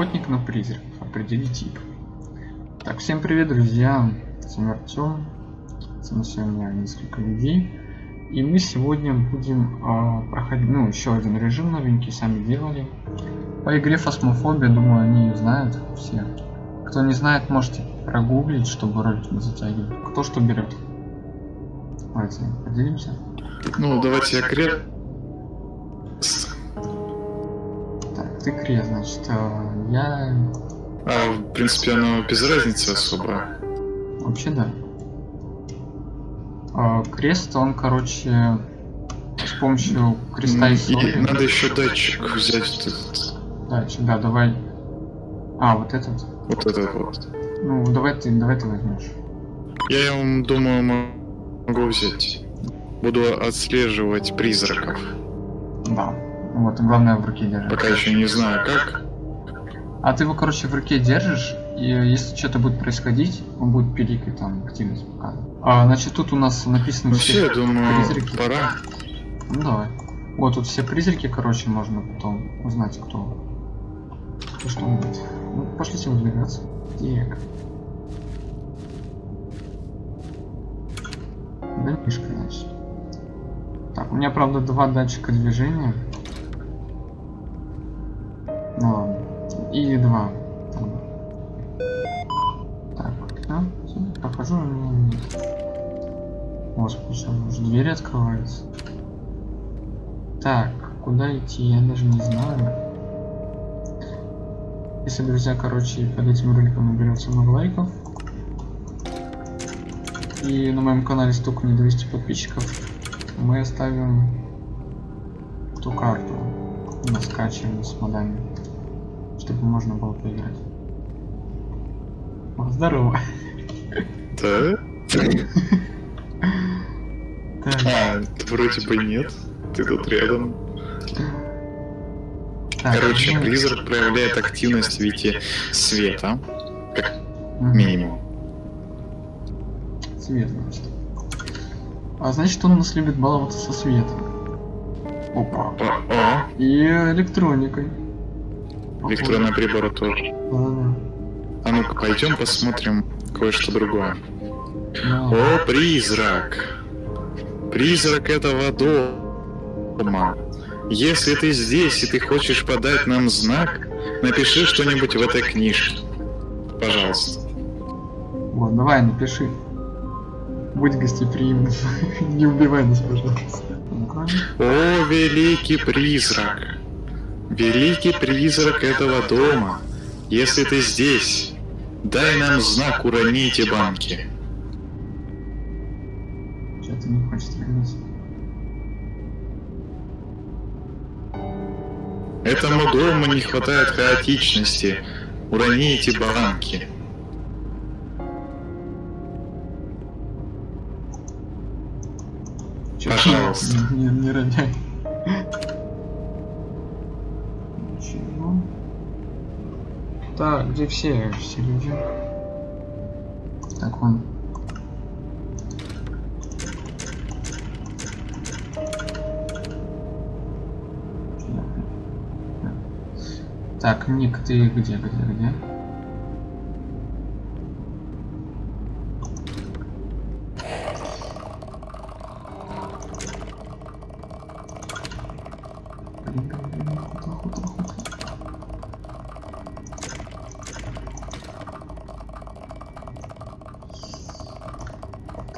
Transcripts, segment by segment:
Охотник на призраков. Определи тип. Так, всем привет, друзья. С вами Артем. С нами сегодня несколько людей. И мы сегодня будем э, проходить, ну, еще один режим новенький, сами делали. По игре Фасмофобия, думаю, они ее знают все. Кто не знает, можете прогуглить, чтобы ролик не затягивать. Кто что берет? Давайте поделимся. Ну, давайте я креп. Ты крест, значит, э, я... А, в принципе, оно без разницы особо. Вообще да. А, крест, он, короче, с помощью креста и соли... надо еще датчик взять. Дальше, да, давай. А, вот этот. Вот этот вот. Ну, давай ты, давай ты возьмешь. Я думаю, могу взять. Буду отслеживать призраков. Да. Вот, и главное в руке держать. Пока еще не знаю как. А ты его, короче, в руке держишь, и если что-то будет происходить, он будет пиликать там активность показывать. А, значит, тут у нас написано Ну все, я думаю, призраки. пора. Ну давай. Вот тут все призраки, короче, можно потом узнать, кто. Кто что будет. Ну, пошлите выдвигаться. Так. Да, мишка, значит. Так, у меня, правда, два датчика движения. И два. Там. Так, да, прохожу, у меня нет. Господи, сейчас уже двери открываются. Так, куда идти, я даже не знаю. Если, друзья, короче, под этим роликом наберется много лайков. И на моем канале столько не 200 подписчиков. Мы оставим ту карту. Мы скачиваем с модами. Чтобы можно было поиграть. О, здорово. Да? А, вроде бы нет. Ты тут рядом. Короче, призрак проявляет активность в виде света, как минимум. Свет, значит. А значит, он у нас любит баловаться со светом. Опа. И электроникой. Электронный прибор тоже. А ну-ка, пойдем посмотрим кое-что другое. О, призрак! Призрак этого дома. Если ты здесь и ты хочешь подать нам знак, напиши что-нибудь в этой книжке. Пожалуйста. Вот, давай, напиши. Будь гостеприимным. Не убивай нас, пожалуйста. О, великий призрак! Великий призрак этого дома. Если ты здесь, дай нам знак, урони эти банки. Что-то не хочет вернуться. Этому дому не хватает хаотичности. Урони эти банки. Пожалуйста. Не, не, не роняй. Так, где все, все люди? Так, он. Так, Ник, ты где, где, где? Блин, блин, блин, охота, охота, охота.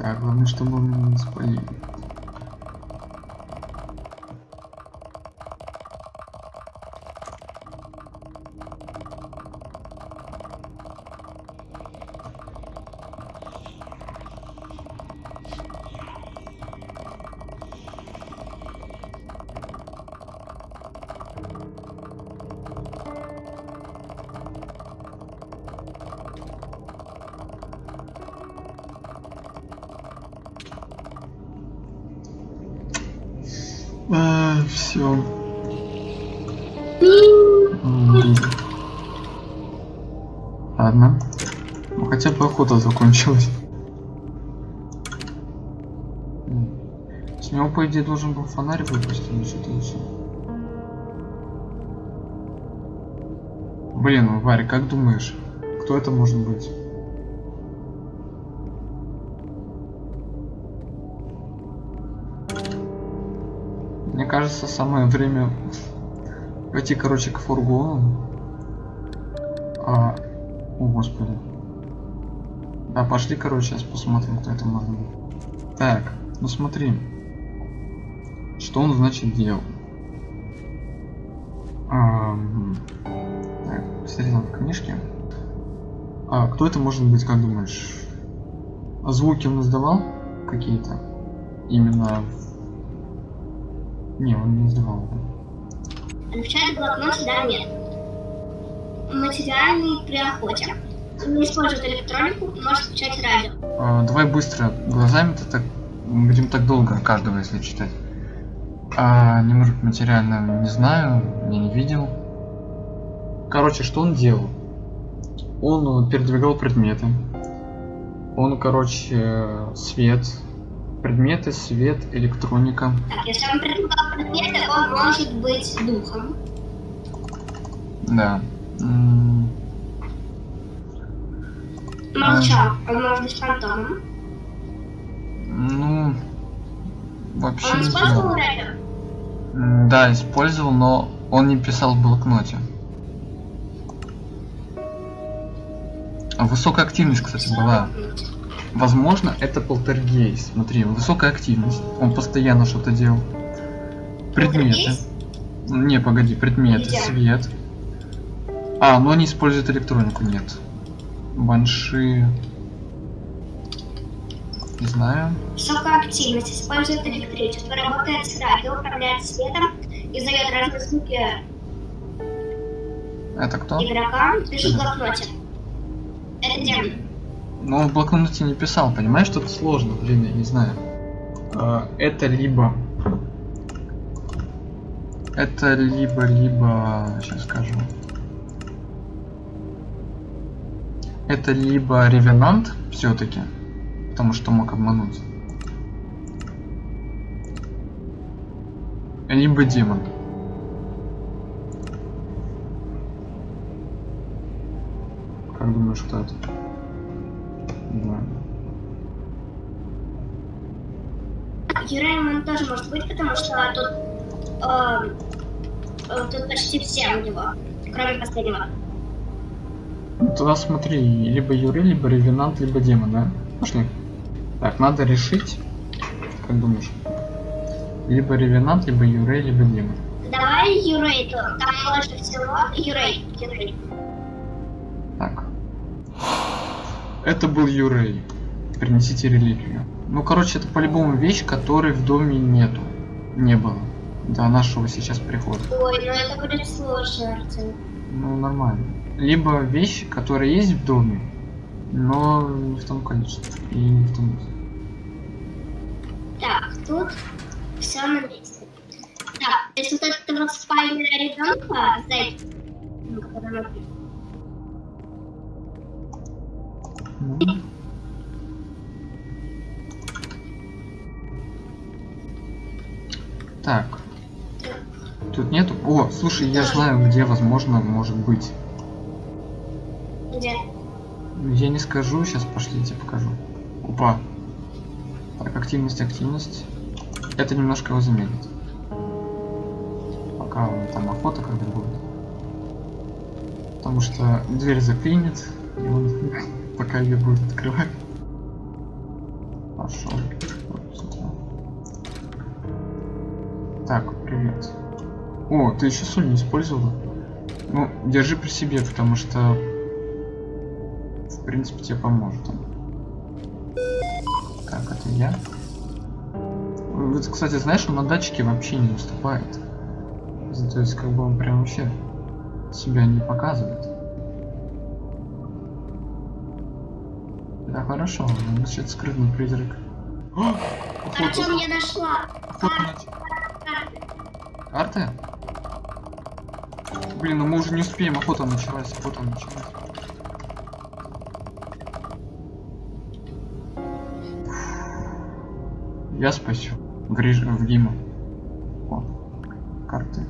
Так, главное, чтобы он не спалили. Все. Ладно. Ну хотя бы охота закончилась. С него, по идее, должен был фонарь выпустить или что-то. Блин, Варя, как думаешь, кто это может быть? Мне кажется, самое время пойти, короче, к фургону. А... О, господи. Да, пошли, короче, сейчас посмотрим, кто это может быть. Так, ну смотри. Что он, значит, делал? А, так, в книжке. А, кто это может быть, как думаешь? Звуки он издавал какие-то? Именно не, он не издавал. Включает блокнот, да, нет. Материальный при охоте. Не использует электронику, может включать радио. А, давай быстро. Глазами-то так будем так долго каждого, если читать. А, не может материально, не знаю, я не видел. Короче, что он делал? Он передвигал предметы. Он, короче, свет, предметы, свет, электроника. Так, если он предлагал предметы, он может быть духом. Да. М, Молчал, он может быть фантомом. Ну, вообще Он не использовал знаю. Да, использовал, но он не писал в блокноте. А Высокая активность, кстати, была. Возможно, это полтергейст. Смотри, высокая активность. Он постоянно что-то делал. Предметы. Не, погоди, предметы, Где? свет. А, но они используют электронику, нет. Банши. Не знаю. Высокая активность, использует электричество, работает с радио, управляет светом, издает разные звуки Это кто? игрока, пишет в блокноте. Это демон. Но он в блокноте не писал, понимаешь, что-то сложно, блин, я не знаю. А, Это либо... Это либо, либо... Сейчас скажу. Это либо ревенант все-таки, потому что мог обмануть. Либо демон. Как думаешь, кто это? Не знаю. Юрайман тоже может быть, потому что тут, э, э, тут почти все у него, кроме последнего. Ну, Тогда смотри, либо Юрий, либо Ревенант, либо Демон, да? Пошли. Так, надо решить. Как думаешь? Либо Ревенант, либо Юрей, либо Демон. Давай Юрей, там больше всего Юрей, Юрей. Это был Юрей. Принесите реликвию. Ну, короче, это по-любому вещь, которой в доме нету. Не было. До нашего сейчас прихода. Ой, ну это будет сложно, Артем. Ну, нормально. Либо вещи, которые есть в доме, но не в том количестве. И не в том Так, тут все на месте. Так, то есть вот это вот спальня ребенка, зайка, ну, мы- Ну. Так. Тут нету. О, слушай, я знаю, где возможно может быть. где? Я не скажу, сейчас пошли, я тебе покажу. Опа. Так, активность, активность. Это немножко его замедлит. Пока он там охота когда будет. Потому что дверь заклинит, и он пока ее будет открывать. Пошел. Так, привет. О, ты еще соль не использовала? Ну, держи при себе, потому что в принципе тебе поможет. Так, это я. Вот, кстати, знаешь, он на датчике вообще не выступает. То есть, как бы он прям вообще себя не показывает. Хорошо, значит, скрытный призрак. О, охота, Артем, я нашла. Карты? Блин, ну мы уже не успеем, охота началась, охота началась. Я спасю. В, реж... в Дима. О, карты.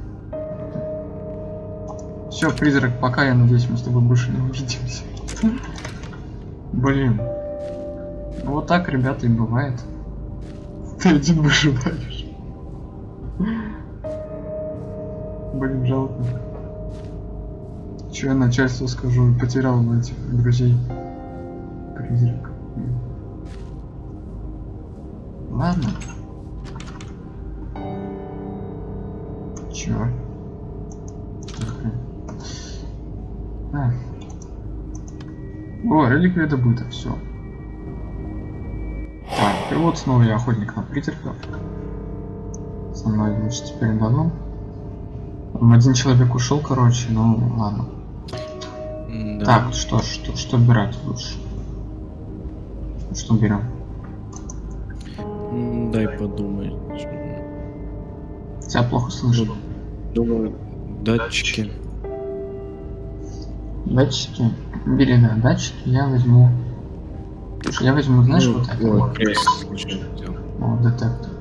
Все, призрак, пока, я надеюсь, мы с тобой больше не увидимся. Блин. Вот так, ребята, и бывает. Ты один выживаешь. Блин, жалко. Че я начальству скажу? Потерял этих друзей. Призрак. Ладно. Чё? А. О, реликвия добыта, все. И вот снова я охотник на призраков. Со мной, значит, теперь давно. Один человек ушел, короче, ну ладно. М-да. Так, что, что, что брать лучше? Что берем? Дай подумать. Тебя плохо слышу. Думаю, датчики. Датчики. Бери, да, датчики я возьму. Слушай, я возьму, знаешь, Ну, вот это вот. О, детектор.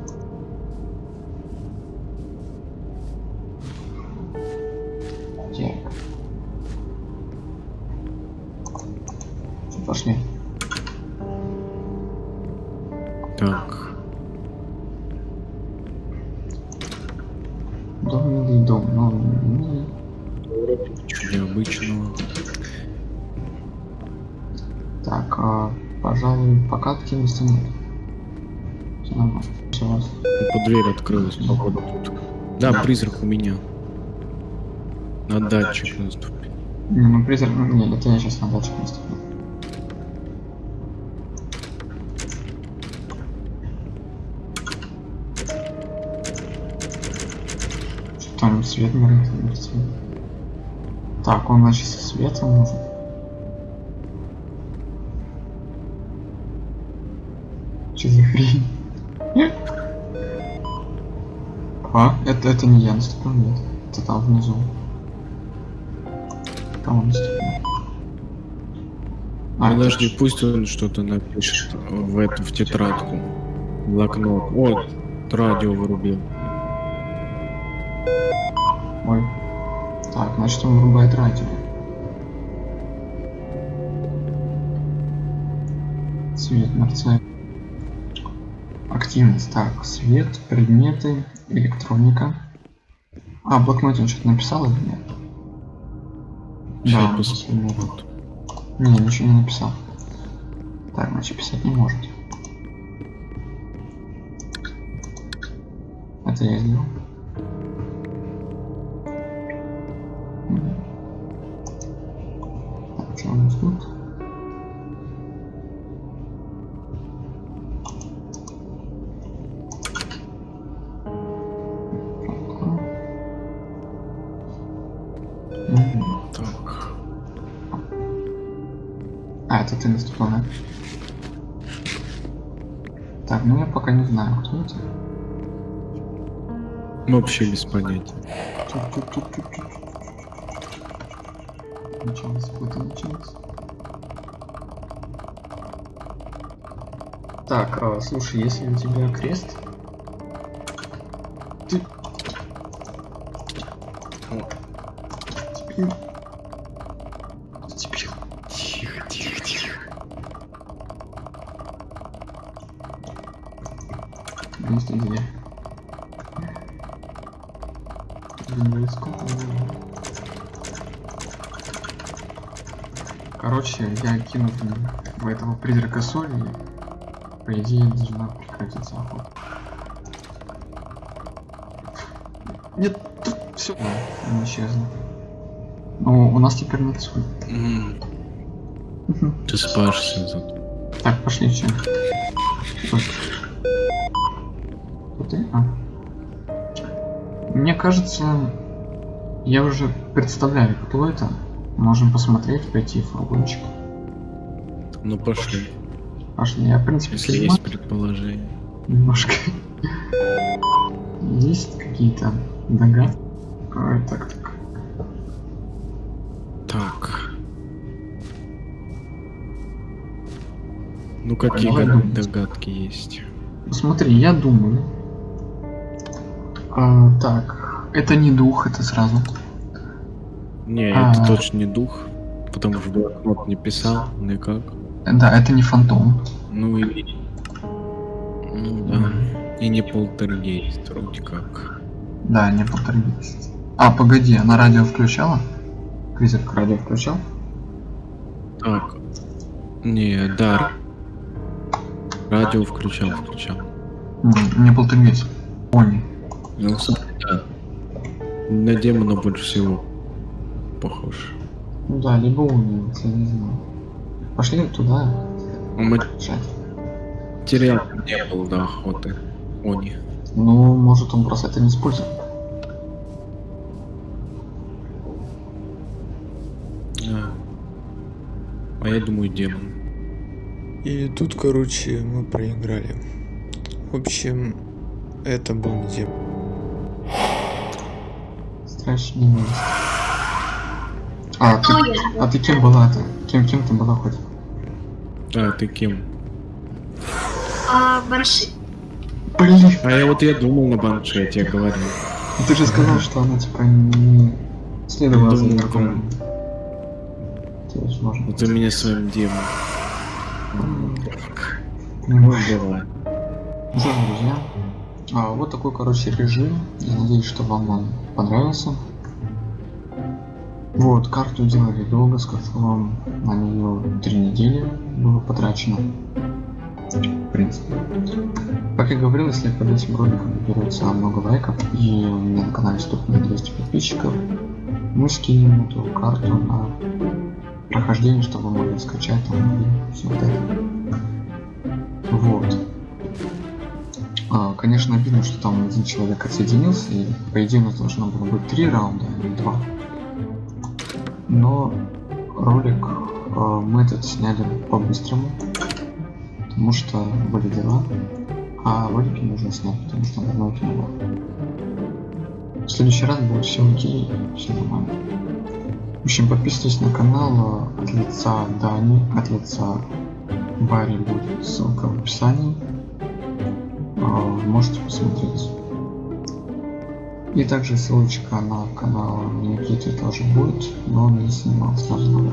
Так. Пошли. Так. Дом милый дом, но милый. Ничего необычного. Так, а, пожалуй, покатки не станет. Все нормально. Всё у вас. Ну, дверь открылась, походу тут. Да, призрак у меня. На датчик наступил. Не, ну призрак, ну, не, это я сейчас на датчик наступлю. Что там свет свет? Так, он значит со светом нужен. Что за хрень? А, это, это не я наступил, нет. Это там внизу. Кому наступил? А, это Подожди, ж- пусть он что-то напишет в эту, в тетрадку. Блокнот. Вот, радио вырубил. Ой. Так, значит он вырубает радио. Свет мерцает. Активность. Так, свет, предметы, электроника. А, в блокноте он что-то написал или нет? Сейчас Да. Вот. Не, ничего не написал. Так, значит писать не может. Это я сделал. А, это ты наступил, да? Так, ну я пока не знаю, кто это. Вообще без понятия. Началось, какое-то началось. Так, а, слушай, если у тебя крест... Ты... Теперь... Короче, я кину в этого призрака соли, и, по идее, должна прекратиться охота. Нет, все. Он исчезла. Ну, у нас теперь нет соли. М, Ты спашься зато. Так, пошли, чем. Кто ты? А. Мне кажется, я уже представляю, кто это. Можем посмотреть, пойти в фургончик. Ну пошли. Пошли, я, в принципе, Если есть предположение. немножко. Есть какие-то догадки? Ой, так, так. Так. Ну какие думать. догадки есть? Смотри, я думаю. А, так, это не дух, это сразу. Не, А. это точно не дух. Потому что блокнот не писал никак. Да, это не фантом. Ну и... Ну да. И не полтергейст, вроде как. Да, не полтергейст. А, погоди, она радио включала? Призрак радио включал? Так. Не, да. Радио включал, включал. М, Не полтергейст. Они. Ну, да. На демона больше всего похож. Ну да, либо Они, я не знаю. Пошли туда. Жать. материал не было до охоты. Они. Ну, может он просто это не использует. А. а я думаю, демон. И тут, короче, мы проиграли. В общем, это был не демон. Страшный новость. А, ты, а ты кем была-то? Кем, кем ты была хоть? А, ты кем? А, Банши. Блин, А я вот я думал на банше, я тебе говорил. ты же сказал, что она типа не следовала за может Вот ты меня своим демоном. Ну, давай. Друзья, а, вот такой, короче, режим. Я надеюсь, что вам он понравился. Вот, карту делали долго, скажу вам, на нее три недели было потрачено. В принципе. Как я говорил, если под этим роликом наберется много лайков и у меня на канале стукнет 200 подписчиков, мы скинем эту карту на прохождение, чтобы вы могли скачать там и все вот это. Вот. А, конечно, обидно, что там один человек отсоединился, и по идее у нас должно было быть три раунда, а не два. Но ролик а, мы этот сняли по-быстрому, потому что были дела, а ролики нужно снять, потому что давно было. В следующий раз будет все окей, все нормально. В общем, подписывайтесь на канал а, от лица Дани, от лица Барри будет ссылка в описании. А, Можете посмотреть. И также ссылочка на канал Никиты тоже будет, но он не снимал сразу.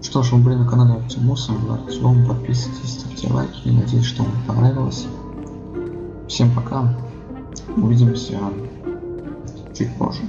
Что ж, вы были на канале Оптимуса, был Артем, подписывайтесь, ставьте лайки, надеюсь, что вам понравилось. Всем пока, увидимся чуть позже.